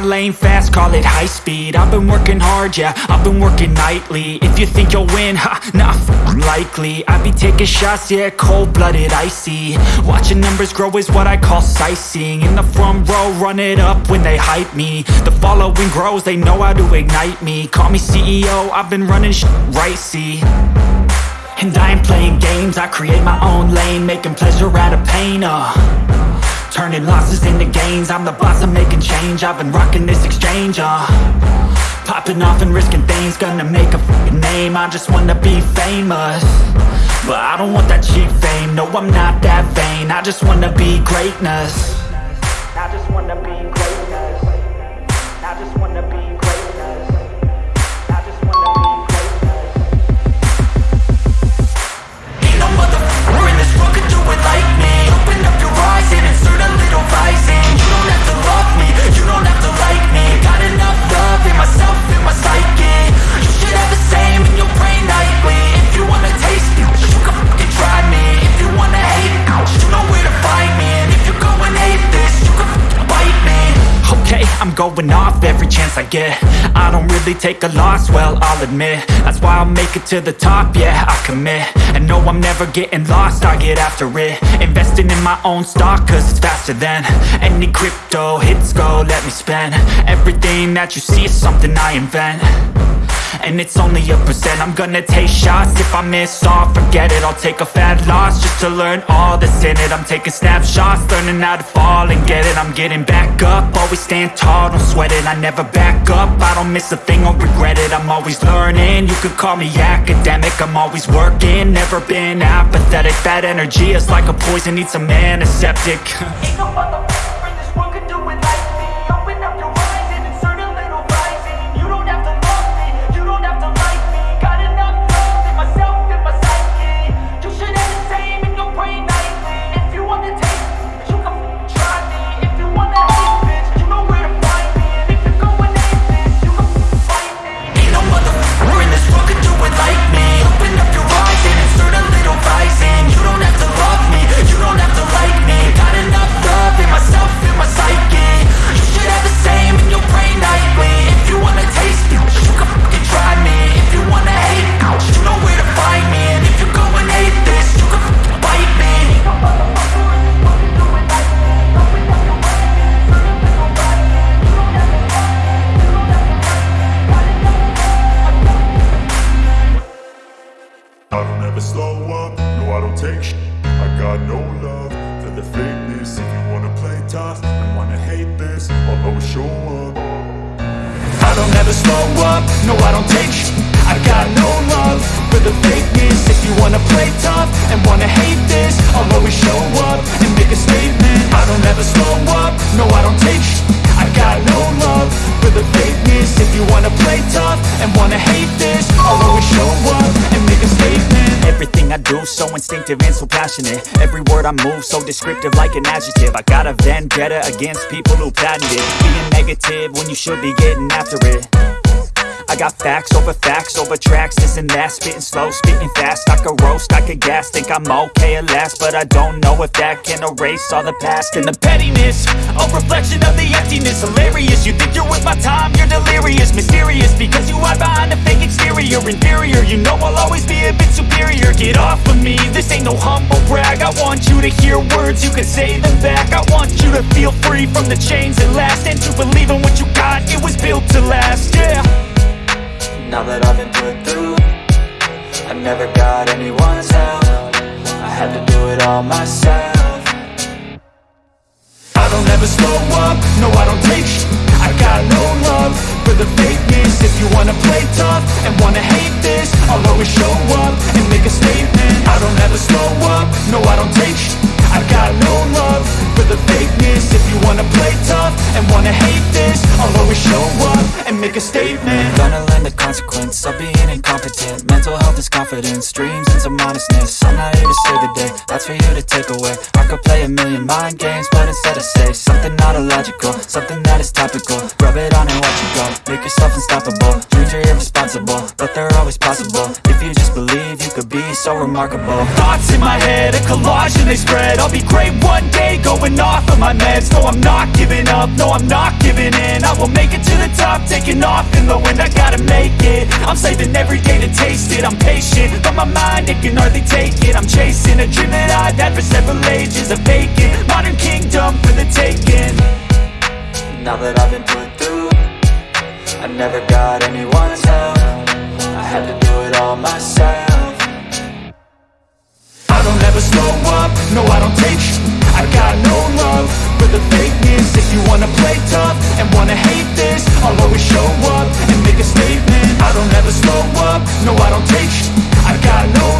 my lane fast, call it high speed. I've been working hard, yeah, I've been working nightly. If you think you'll win, ha, f***ing likely. I be taking shots, yeah, cold-blooded, icy. Watching numbers grow is what I call sightseeing. In the front row, run it up when they hype me. The following grows, they know how to ignite me. Call me CEO, I've been running sh right, see? And I ain't playing games, I create my own lane Making pleasure out of pain, uh Turning losses into gains. I'm the boss, I'm making change. I've been rocking this exchange, uh. Popping off and risking things. Gonna make a name. I just wanna be famous. But I don't want that cheap fame. No, I'm not that vain. I just wanna be greatness. I just wanna be going off every chance I get. I don't really take a loss, well, I'll admit. That's why I'll make it to the top, yeah, I commit. And no, I'm never getting lost, I get after it. Investing in my own stock, cause it's faster than Any crypto hits go, let me spend. Everything that you see is something I invent and it's only a percent. I'm gonna take shots. If I miss all, forget it. I'll take a fat loss Just to learn all that's in it. I'm taking snapshots Learning how to fall and get it. I'm getting back up. Always stand tall, don't sweat it. I never back up. I don't miss a thing, I'll regret it. I'm always learning. You could call me academic. I'm always working. Never been apathetic. That energy is like a poison. Needs a antiseptic. Ain't no tough and wanna hate this I'll always show up I don't ever slow up, no I don't take sh- I got no love for the fakeness. If you wanna play tough and wanna hate this I'll always show up and make a statement. I don't ever slow up, no I don't take sh- I got no love for the fakeness. If you wanna play tough and wanna hate this I'll I do so instinctive and so passionate. Every word I move so descriptive like an adjective. I got a vendetta against people who patented Being negative when you should be getting after it. I got facts over facts over tracks, this and that. Spitting slow, spitting fast, I could roast, I could gas Think I'm okay at last, but I don't know if that can erase all the past And the pettiness, reflection of the emptiness. Hilarious, you think you're with my time, you're delirious. Mysterious, because you hide behind a fake exterior. Inferior, you know I'll always be a bit superior. Get off of me, this ain't no humble brag. I want you to hear words, you can say them back. I want you to feel free from the chains that last. And to believe in what you got, it was built to last, yeah. Now that I've been put through I never got anyone's help. I had to do it all myself I don't ever slow up, no I don't take sh- I got no love for the fakeness. If you wanna play tough and wanna hate this I'll always show up and make a statement. I don't ever slow up, no I don't take sh- I got no love for the fakeness. If you wanna play tough and wanna hate this I'll always show up and make a statement? Gonna learn the consequence of being incompetent. Mental health is confidence, dreams and some honestness I'm not here to save the day, that's for you to take away. I could play a million mind games, but instead I say Something not illogical, something that is topical. Rub it on and watch it go, make yourself unstoppable Dreams are irresponsible, but they're always possible. If you just believe, you could be so remarkable. Thoughts in my head, a collage and they spread. I'll be great one day, going off of my meds. No, I'm not giving up, no, I'm not giving in I will make it to the top, taking off in the wind. I gotta make it, I'm saving every day to taste it. I'm patient, but my mind, it can hardly take it. I'm chasing a dream that I've had for several ages A vacant, modern kingdom for the taking. Now that I've been put through I never got anyone's help. I had to do it all myself. I don't ever slow up, no I don't take I got no love for the fakeness If you wanna play tough and wanna hate this I'll always show up and make a statement. I don't ever slow up, no I don't take sh I got no